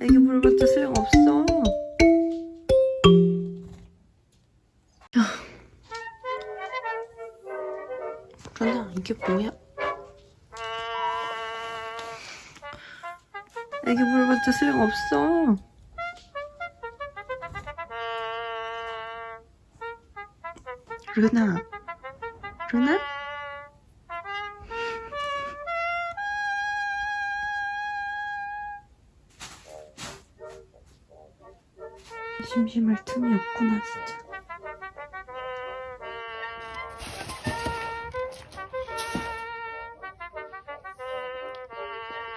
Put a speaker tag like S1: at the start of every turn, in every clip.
S1: 애기 물어봤자 소용없어. 그러나 이게 뭐야? 애기 물어봤자 소용없어. 루나, 루나? 심심할 틈이 없구나 진짜.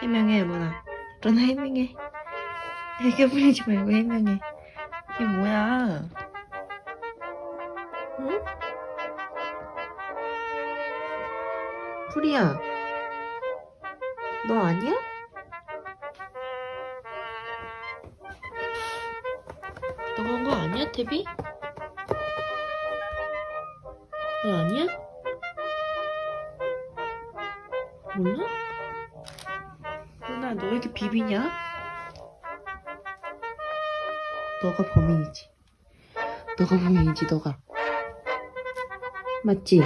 S1: 해명해 루나. 루나 해명해. 애교 부리지 말고 해명해. 이게 뭐야? 응? 프리야. 너 아니야? 너가 한거 아니야, 태비? 너 아니야? 몰라? 누나, 너 왜 이렇게 비비냐? 너가 범인이지. 너가 범인이지, 너가. 맞지?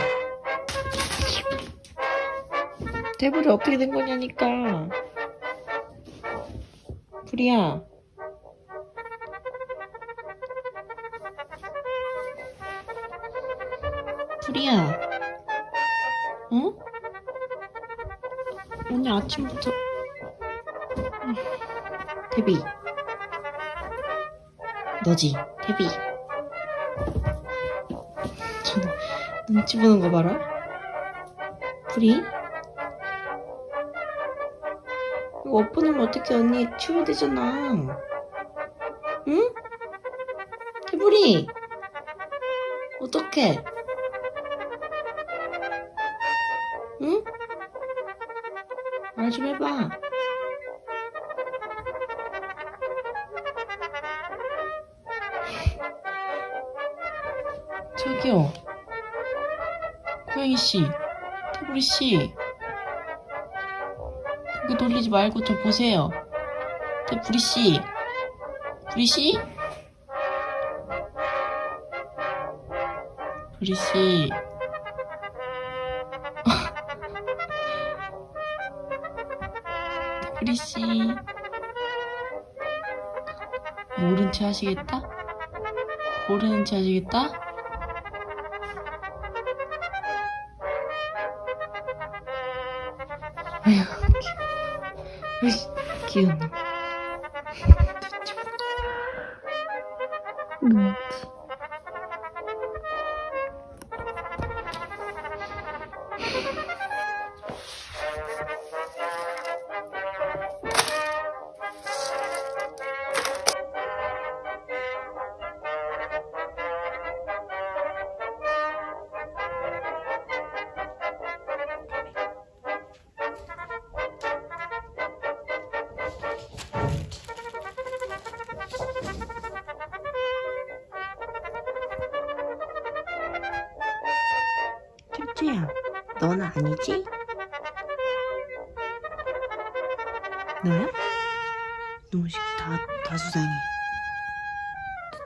S1: 태블이 어떻게 된 거냐니까. 프리야. 프리야. 어? 오늘 아침부터. 음, 태비. 너지, 태비. 저 눈치 보는 거 봐라. 프리? 이거 엎어놓으면 어떻게 언니 치워야 되잖아. 응? 태블이. 어떡해? 응? 말 좀 해봐. 저기요. 고양이 씨, 태블이 씨. 고개 돌리지 말고 저 보세요. 태블이 씨. 부리 씨? 부리 씨. 태블이 씨. 모른 체 하시겠다? 모르는 체 하시겠다? 아휴, 귀여워. 귀여워. 뭐. 쭈쭈야, 넌 아니지? 너야? 너식 다, 다 수상해.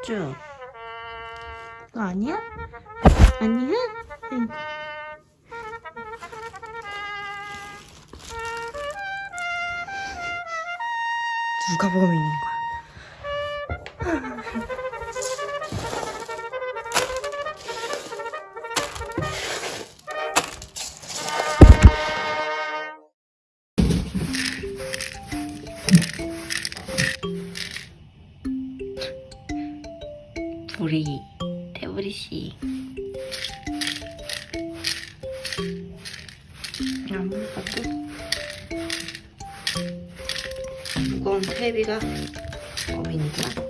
S1: 쭈쭈, 너 아니야? 아니야? 응. 누가 범인인 거야? 우리 태블이 씨. 아무것도 무거운 태비가 범인이다.